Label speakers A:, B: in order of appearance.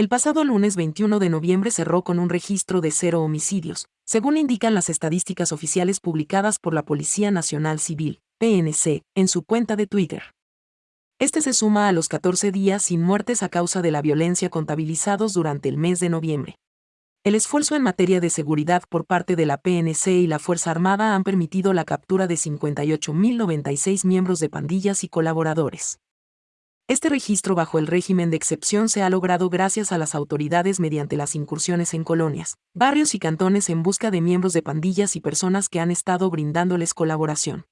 A: El pasado lunes 21 de noviembre cerró con un registro de cero homicidios, según indican las estadísticas oficiales publicadas por la Policía Nacional Civil, PNC, en su cuenta de Twitter. Este se suma a los 14 días sin muertes a causa de la violencia contabilizados durante el mes de noviembre. El esfuerzo en materia de seguridad por parte de la PNC y la Fuerza Armada han permitido la captura de 58.096 miembros de pandillas y colaboradores. Este registro bajo el régimen de excepción se ha logrado gracias a las autoridades mediante las incursiones en colonias, barrios y cantones en busca de miembros de pandillas y personas que han estado brindándoles colaboración.